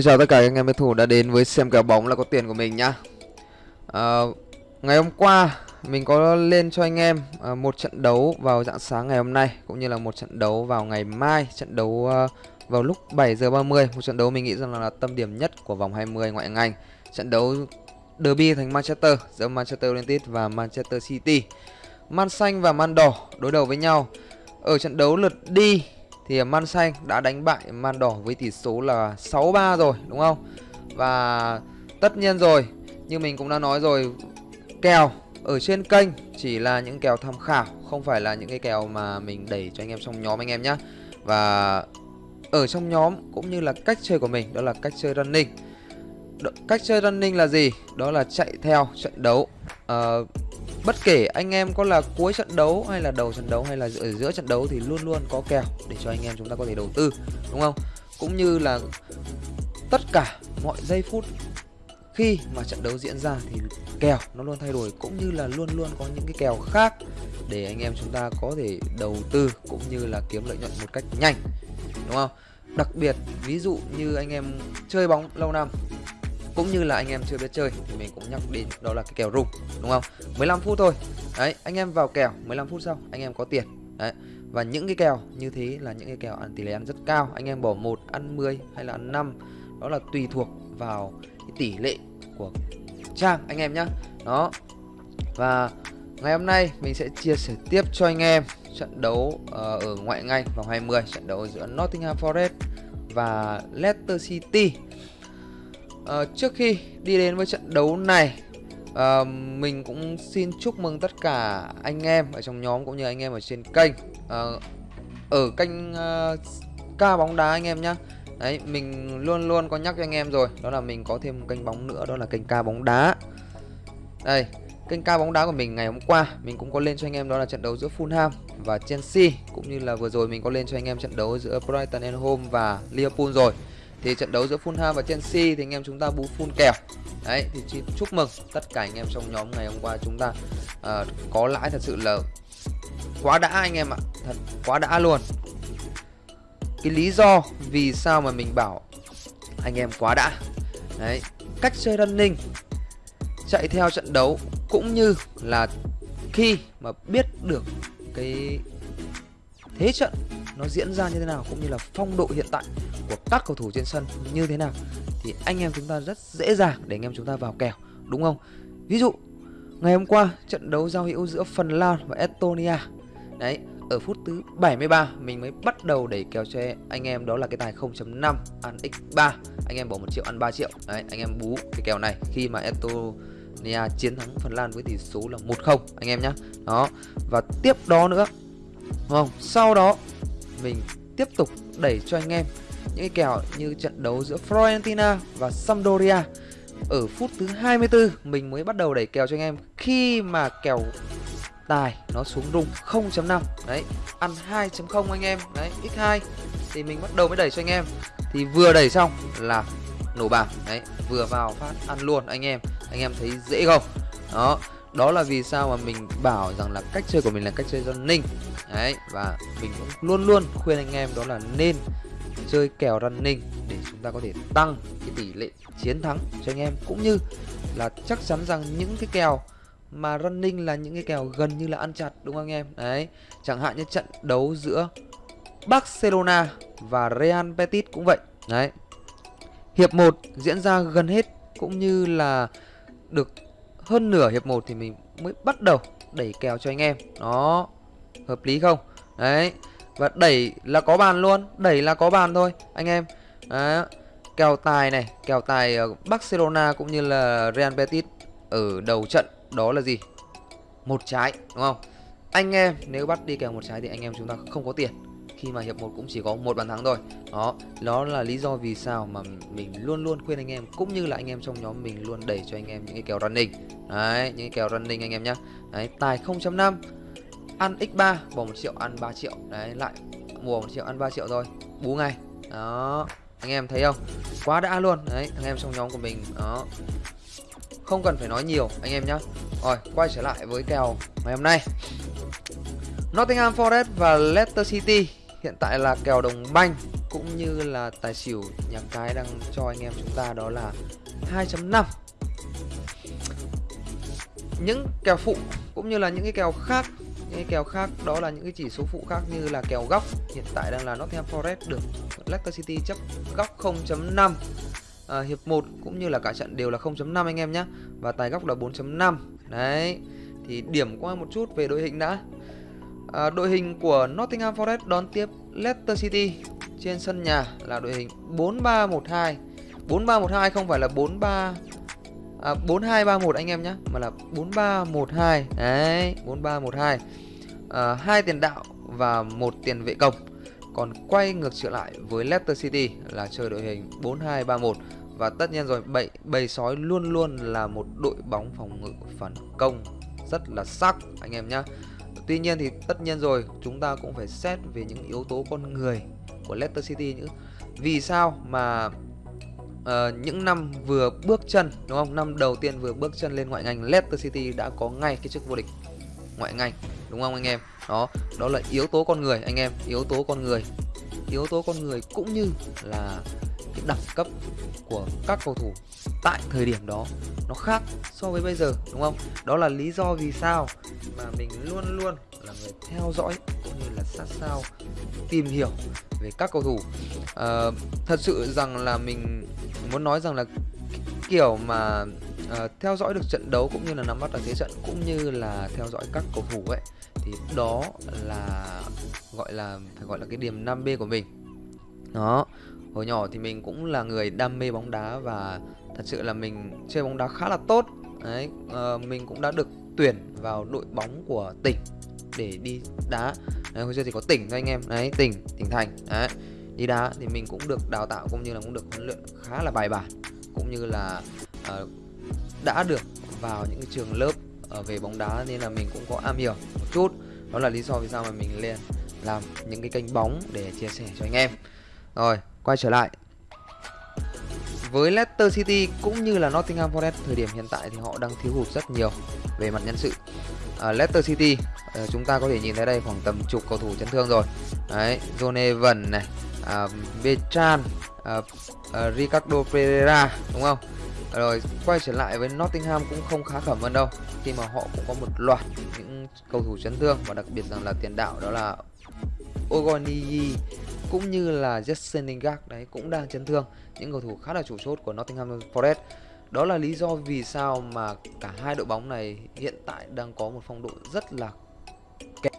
Xin chào tất cả các anh em bet thủ đã đến với xem kèo bóng là có tiền của mình nhá. À, Ngày hôm qua mình có lên cho anh em à, một trận đấu vào dạng sáng ngày hôm nay Cũng như là một trận đấu vào ngày mai Trận đấu à, vào lúc 7 giờ 30 Một trận đấu mình nghĩ rằng là, là tâm điểm nhất của vòng 20 ngoại hạng Anh. Trận đấu derby thành Manchester giữa Manchester United và Manchester City. Man xanh và Man đỏ đối đầu với nhau. Ở trận đấu lượt đi thì Man xanh đã đánh bại Man đỏ với tỷ số là 6-3 rồi đúng không? Và tất nhiên rồi, như mình cũng đã nói rồi, kèo ở trên kênh chỉ là những kèo tham khảo, không phải là những cái kèo mà mình đẩy cho anh em trong nhóm anh em nhé. Và ở trong nhóm cũng như là cách chơi của mình đó là cách chơi running. Đ cách chơi running là gì? Đó là chạy theo trận đấu. Uh, Bất kể anh em có là cuối trận đấu hay là đầu trận đấu hay là ở giữa trận đấu thì luôn luôn có kèo để cho anh em chúng ta có thể đầu tư, đúng không? Cũng như là tất cả mọi giây phút khi mà trận đấu diễn ra thì kèo nó luôn thay đổi, cũng như là luôn luôn có những cái kèo khác để anh em chúng ta có thể đầu tư cũng như là kiếm lợi nhuận một cách nhanh, đúng không? Đặc biệt, ví dụ như anh em chơi bóng lâu năm cũng như là anh em chưa biết chơi thì mình cũng nhắc đến đó là cái kèo rung đúng không? 15 phút thôi. Đấy anh em vào kèo 15 phút sau anh em có tiền. Đấy và những cái kèo như thế là những cái kèo ăn tỷ lệ ăn rất cao. Anh em bỏ một ăn 10 hay là ăn 5 đó là tùy thuộc vào cái tỷ lệ của trang anh em nhá. Đó và ngày hôm nay mình sẽ chia sẻ tiếp cho anh em trận đấu uh, ở ngoại ngành vòng 20 trận đấu giữa Nottingham Forest và Leicester City à, Trước khi đi đến với trận đấu này à, Mình cũng xin chúc mừng tất cả anh em ở trong nhóm cũng như anh em ở trên kênh. À, Ở kênh à, ca bóng đá anh em nhé Đấy, mình luôn luôn có nhắc cho anh em rồi Đó là mình có thêm một kênh bóng nữa Đó là kênh ca bóng đá. Đây, kênh ca bóng đá của mình ngày hôm qua Mình cũng có lên cho anh em đó là trận đấu giữa Fulham và Chelsea Cũng như là vừa rồi mình có lên cho anh em trận đấu giữa Brighton and Home và Liverpool rồi thì trận đấu giữa Fulham và Chelsea thì anh em chúng ta bú full kèo. Đấy thì chúc mừng tất cả anh em trong nhóm ngày hôm qua chúng ta uh, có lãi thật sự là quá đã anh em ạ thật quá đã luôn. Cái lý do vì sao mà mình bảo anh em quá đã. Đấy cách chơi running chạy theo trận đấu cũng như là khi mà biết được cái thế trận nó diễn ra như thế nào cũng như là phong độ hiện tại của các cầu thủ trên sân như thế nào, thì anh em chúng ta rất dễ dàng để anh em chúng ta vào kèo, đúng không? Ví dụ, ngày hôm qua trận đấu giao hữu giữa Phần Lan và Estonia, đấy, ở phút thứ 73 mình mới bắt đầu đẩy kèo cho anh em, đó là cái tài 0.5 ăn x3 anh em bỏ một triệu, ăn 3 triệu, đấy, anh em bú cái kèo này khi mà Estonia chiến thắng Phần Lan với tỷ số là 1-0 anh em nhé đó, và tiếp đó nữa, đúng không? Sau đó, mình tiếp tục đẩy cho anh em những cái kèo như trận đấu giữa Fiorentina và Sampdoria. Ở phút thứ 24 mình mới bắt đầu đẩy kèo cho anh em. Khi mà kèo tài nó xuống rung 0.5 đấy, ăn 2.0 anh em, đấy x2 thì mình bắt đầu mới đẩy cho anh em. Thì vừa đẩy xong là nổ bạc đấy, vừa vào phát ăn luôn anh em. Anh em thấy dễ không? Đó đó là vì sao mà mình bảo rằng là cách chơi của mình là cách chơi running đấy, và mình cũng luôn luôn khuyên anh em đó là nên chơi kèo running để chúng ta có thể tăng cái tỷ lệ chiến thắng cho anh em. Cũng như là chắc chắn rằng những cái kèo mà running là những cái kèo gần như là ăn chặt, đúng không anh em? Đấy, chẳng hạn như trận đấu giữa Barcelona và Real Betis cũng vậy. Đấy, hiệp 1 diễn ra gần hết cũng như là được hơn nửa hiệp 1 thì mình mới bắt đầu đẩy kèo cho anh em. Đó, hợp lý không? Đấy và đẩy là có bàn luôn, Đẩy là có bàn thôi, Anh em. Đó. Kèo tài này, Kèo tài Barcelona cũng như là Real Betis Ở đầu trận, Đó là gì? Một trái, đúng không? Anh em, nếu bắt đi kèo một trái thì anh em chúng ta không có tiền. Khi mà hiệp 1 cũng chỉ có một bàn thắng thôi. Đó đó là lý do vì sao mà mình luôn luôn khuyên anh em, cũng như là anh em trong nhóm mình luôn đẩy cho anh em những cái kèo running. Đấy, những cái kèo running anh em nhá. Đấy, tài 0.5 ăn x3 bỏ một triệu ăn 3 triệu. Đấy, lại mua một triệu ăn 3 triệu rồi bú ngay. Đó. Anh em thấy không? Quá đã luôn. Đấy anh em trong nhóm của mình. Đó. Không cần phải nói nhiều, anh em nhá. Rồi, quay trở lại với kèo ngày hôm nay. Nottingham Forest và Leicester City hiện tại là kèo đồng banh cũng như là tài xỉu nhà cái đang cho anh em chúng ta đó là 2.5 những kèo phụ cũng như là những cái kèo khác những cái kèo khác đó là những cái chỉ số phụ khác như là kèo góc. Hiện tại đang là Nottingham Forest được Leicester City chấp góc 0.5 à, hiệp 1 cũng như là cả trận đều là 0.5 anh em nhé và tài góc là 4.5 đấy thì điểm qua một chút về đội hình đã. À, đội hình của Nottingham Forest đón tiếp Leicester City. Trên sân nhà là đội hình 4312 4312 không phải là 43 à, 4231 anh em nhé mà là 4312 đấy 4312 à, hai tiền đạo và một tiền vệ công. Còn quay ngược trở lại với Leicester City là chơi đội hình 4231 và tất nhiên rồi bầy, bầy sói luôn luôn là một đội bóng phòng ngự phản công rất là sắc anh em nhé Tuy nhiên thì tất nhiên rồi chúng ta cũng phải xét về những yếu tố con người của Leicester City nữa. Vì sao mà uh, những năm vừa bước chân đúng không? Năm đầu tiên vừa bước chân lên ngoại ngành Leicester City đã có ngay cái chức vô địch ngoại ngành đúng không anh em? Đó, đó là yếu tố con người anh em, yếu tố con người. Yếu tố con người cũng như là cái đẳng cấp của các cầu thủ tại thời điểm đó nó khác so với bây giờ đúng không? Đó là lý do vì sao mà mình luôn luôn là người theo dõi cũng như là sát sao tìm hiểu về các cầu thủ. À, thật sự rằng là mình muốn nói rằng là kiểu mà uh, theo dõi được trận đấu cũng như là nắm bắt được thế trận cũng như là theo dõi các cầu thủ ấy thì đó là gọi là phải gọi là cái điểm 5B của mình. Đó hồi nhỏ thì mình cũng là người đam mê bóng đá và thật sự là mình chơi bóng đá khá là tốt. Đấy uh, mình cũng đã được tuyển vào đội bóng của tỉnh để đi đá. Đấy, hồi xưa thì có tỉnh thôi anh em. Đấy tỉnh tỉnh thành. Đấy đi đá thì mình cũng được đào tạo cũng như là cũng được huấn luyện khá là bài bản cũng như là uh, đã được vào những cái trường lớp uh, về bóng đá nên là mình cũng có am hiểu một chút. Đó là lý do vì sao mà mình lên làm những cái kênh bóng để chia sẻ cho anh em. Rồi quay trở lại với Leicester City cũng như là Nottingham Forest thời điểm hiện tại thì họ đang thiếu hụt rất nhiều về mặt nhân sự. À, Leicester City à, chúng ta có thể nhìn thấy đây khoảng tầm chục cầu thủ chấn thương rồi. Đấy, John Evans này, à, Betran à, à, Ricardo Pereira đúng không? Rồi quay trở lại với Nottingham cũng không khá khẩm hơn đâu khi mà họ cũng có một loạt những cầu thủ chấn thương và đặc biệt rằng là tiền đạo đó là Ogoniyi cũng như là Jesse Lingard đấy cũng đang chấn thương. Những cầu thủ khá là chủ chốt của Nottingham Forest. Đó là lý do vì sao mà cả hai đội bóng này hiện tại đang có một phong độ rất là kém.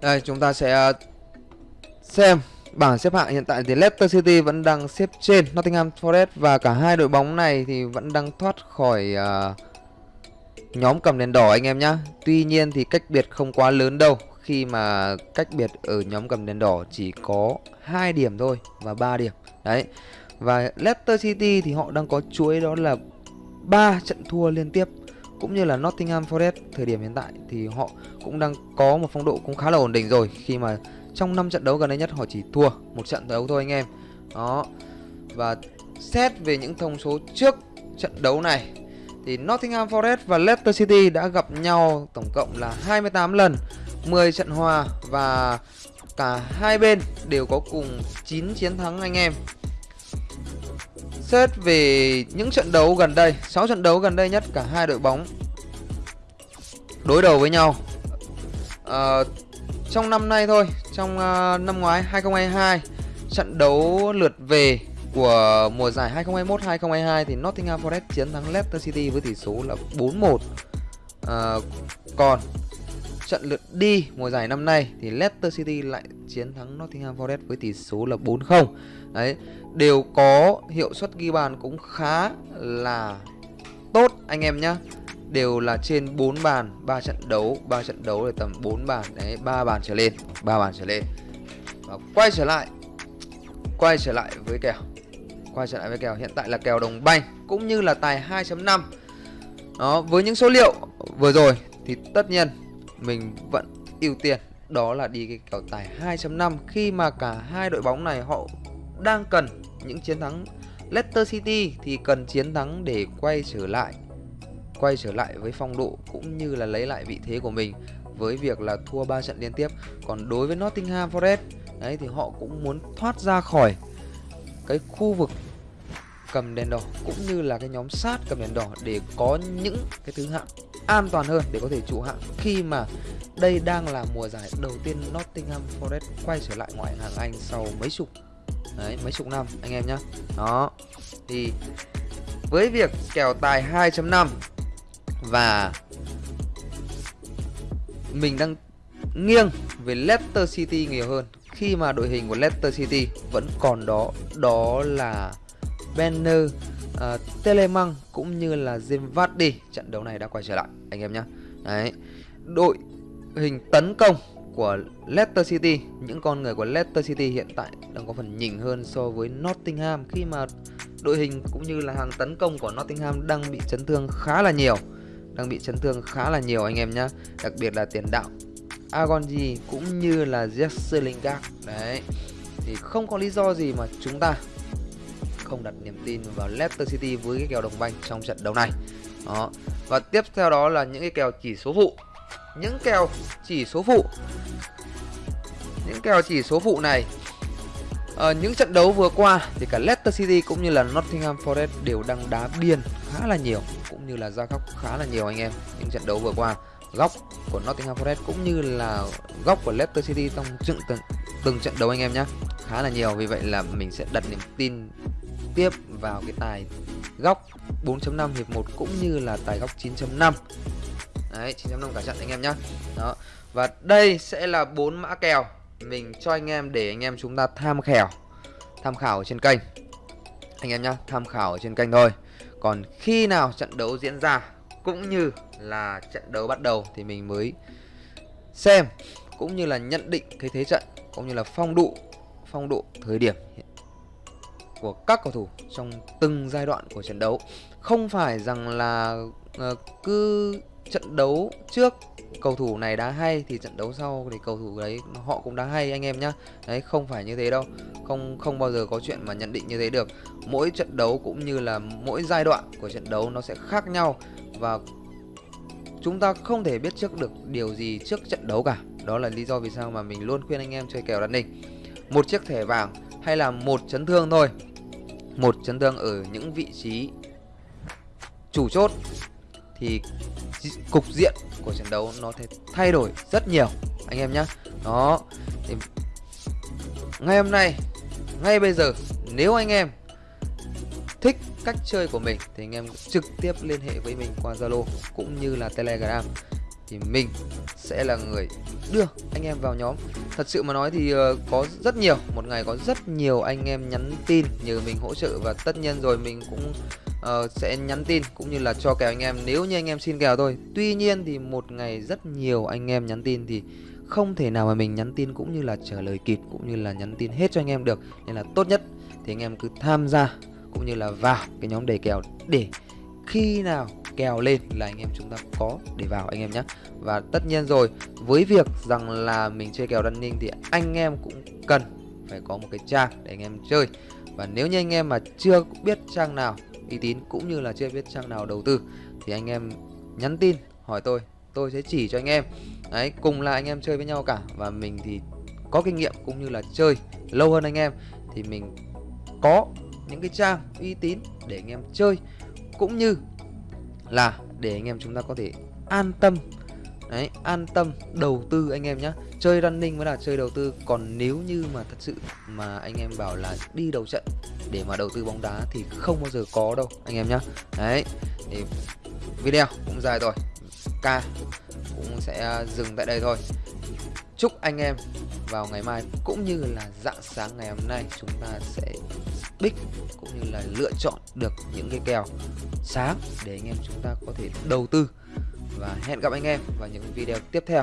Đây chúng ta sẽ ờ, xem bảng xếp hạng hiện tại thì Leicester City vẫn đang xếp trên Nottingham Forest và cả hai đội bóng này thì vẫn đang thoát khỏi uh, nhóm cầm đèn đỏ anh em nhá. Tuy nhiên thì cách biệt không quá lớn đâu khi mà cách biệt ở nhóm cầm đèn đỏ chỉ có hai điểm thôi và 3 điểm. Đấy. Và Leicester City thì họ đang có chuỗi đó là ba trận thua liên tiếp cũng như là Nottingham Forest thời điểm hiện tại thì họ cũng đang có một phong độ cũng khá là ổn định rồi khi mà trong 5 trận đấu gần đây nhất họ chỉ thua một trận đấu thôi anh em. Đó. Và xét về những thông số trước trận đấu này thì Nottingham Forest và Leicester City đã gặp nhau tổng cộng là 28 lần 10 trận hòa và cả hai bên đều có cùng 9 chiến thắng anh em. Xét về những trận đấu gần đây, 6 trận đấu gần đây nhất cả hai đội bóng đối đầu với nhau. À, trong năm nay thôi, trong uh, năm ngoái 2022, trận đấu lượt về của mùa giải 2021-2022 thì Nottingham Forest chiến thắng Leicester City với tỷ số là 4-1. À, ờ, còn trận lượt đi mùa giải năm nay thì Leicester City lại chiến thắng Nottingham Forest với tỷ số là 4-0. Đấy, đều có hiệu suất ghi bàn cũng khá là tốt anh em nhá. Đều là trên 4 bàn, 3 trận đấu, 3 trận đấu là tầm 4 bàn đấy, 3 bàn trở lên, 3 bàn trở lên. Và quay trở lại quay trở lại với kèo. Quay trở lại với kèo hiện tại là kèo đồng banh cũng như là tài 2.5. Đó, với những số liệu vừa rồi thì tất nhiên mình vẫn ưu tiên, đó là đi cái kèo tài 2.5 khi mà cả hai đội bóng này họ đang cần những chiến thắng Leicester City thì cần chiến thắng để quay trở lại, quay trở lại với phong độ cũng như là lấy lại vị thế của mình với việc là thua 3 trận liên tiếp. Còn đối với Nottingham Forest, đấy thì họ cũng muốn thoát ra khỏi cái khu vực cầm đèn đỏ cũng như là cái nhóm sát cầm đèn đỏ để có những cái thứ hạng an toàn hơn để có thể trụ hạng. Khi mà đây đang là mùa giải đầu tiên Nottingham Forest quay trở lại ngoại hạng Anh sau mấy chục, đấy, mấy chục năm, anh em nhá. Đó, thì với việc kèo tài 2.5 và mình đang nghiêng về Leicester City nhiều hơn, khi mà đội hình của Leicester City vẫn còn đó đó là Banner, uh, ờ, Telemann cũng như là Zimvardi trận đấu này đã quay trở lại anh em nhé đấy đội hình tấn công của Leicester City những con người của Leicester City hiện tại đang có phần nhỉnh hơn so với Nottingham. Khi mà đội hình cũng như là hàng tấn công của Nottingham đang bị chấn thương khá là nhiều đang bị chấn thương khá là nhiều anh em nhé đặc biệt là tiền đạo Agonji cũng như là Jesse Lingard. Đấy thì không có lý do gì mà chúng ta không đặt niềm tin vào Leicester City với cái kèo đồng banh trong trận đấu này. Đó. Và tiếp theo đó là những cái kèo chỉ số phụ. Những kèo chỉ số phụ. Những kèo chỉ số phụ này ở những trận đấu vừa qua thì cả Leicester City cũng như là Nottingham Forest đều đang đá biên khá là nhiều cũng như là ra góc khá là nhiều anh em. Những trận đấu vừa qua góc của Nottingham Forest cũng như là góc của Leicester City trong từng, từng, từng trận đấu anh em nhé khá là nhiều. Vì vậy là mình sẽ đặt niềm tin tiếp vào cái tài góc 4.5 hiệp 1 cũng như là tài góc 9.5 Đấy 9.5 cả trận anh em nhé Đó, Và đây sẽ là bốn mã kèo Mình cho anh em để anh em chúng ta tham khảo Tham khảo ở trên kênh. Anh em nhé Tham khảo ở trên kênh thôi. Còn khi nào trận đấu diễn ra Cũng như là trận đấu bắt đầu Thì mình mới xem, Cũng như là nhận định cái thế trận, Cũng như là phong độ Phong độ thời điểm của các cầu thủ trong từng giai đoạn của trận đấu. Không phải rằng là uh, cứ trận đấu trước cầu thủ này đá hay thì trận đấu sau thì cầu thủ đấy họ cũng đá hay anh em nhá. Đấy không phải như thế đâu. Không không bao giờ có chuyện mà nhận định như thế được. Mỗi trận đấu cũng như là mỗi giai đoạn của trận đấu nó sẽ khác nhau và chúng ta không thể biết trước được điều gì trước trận đấu cả. Đó là lý do vì sao mà mình luôn khuyên anh em chơi kèo đặt định một chiếc thẻ vàng hay là một chấn thương thôi một chấn thương ở những vị trí chủ chốt thì cục diện của trận đấu nó thể thay đổi rất nhiều, anh em nhé đó, thì ngay hôm nay, ngay bây giờ, nếu anh em thích cách chơi của mình thì anh em trực tiếp liên hệ với mình qua Zalo cũng như là Telegram thì mình sẽ là người đưa anh em vào nhóm. Thật sự mà nói thì ờ, có rất nhiều một ngày có rất nhiều anh em nhắn tin nhờ mình hỗ trợ và tất nhiên rồi mình cũng uh, sẽ nhắn tin cũng như là cho kèo anh em. Nếu như anh em xin kèo thôi. Tuy nhiên thì một ngày rất nhiều anh em nhắn tin thì không thể nào mà mình nhắn tin cũng như là trả lời kịp cũng như là nhắn tin hết cho anh em được. Nên là tốt nhất thì anh em cứ tham gia cũng như là vào cái nhóm đề kèo để khi nào kèo lên là anh em chúng ta có để vào anh em nhé. Và tất nhiên rồi, với việc rằng là mình chơi kèo running thì anh em cũng cần phải có một cái trang để anh em chơi. Và nếu như anh em mà chưa biết trang nào, uy tín cũng như là chưa biết trang nào đầu tư, thì anh em nhắn tin, hỏi tôi tôi sẽ chỉ cho anh em. Đấy, cùng là anh em chơi với nhau cả. Và mình thì có kinh nghiệm cũng như là chơi lâu hơn anh em, thì mình có những cái trang uy tín để anh em chơi cũng như là để anh em chúng ta có thể an tâm. Đấy, an tâm đầu tư anh em nhé chơi running mới là chơi đầu tư. Còn nếu như mà thật sự mà anh em bảo là đi đầu trận để mà đầu tư bóng đá thì không bao giờ có đâu, anh em nhé đấy, thì video cũng dài rồi. Ca cũng sẽ dừng tại đây thôi chúc anh em vào ngày mai cũng như là dạng sáng ngày hôm nay chúng ta sẽ pick cũng như là lựa chọn được những cái kèo sáng để anh em chúng ta có thể đầu tư. Và hẹn gặp anh em vào những video tiếp theo.